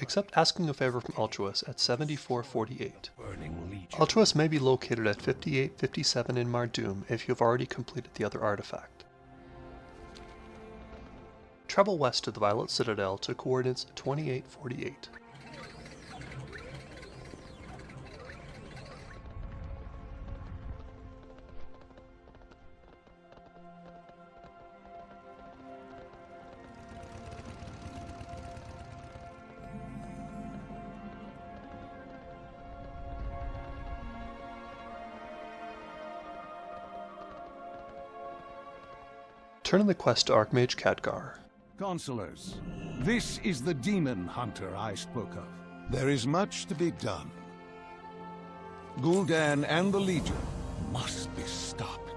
accept asking a favor from Altruis at 7448. Burning Legion. May be located at 5857 in Mardum if you have already completed the other artifact. Travel west to the Violet Citadel to coordinates 2848. Turn in the quest to Archmage Khadgar. Consulars, this is the demon hunter I spoke of. There is much to be done. Gul'dan and the Legion must be stopped.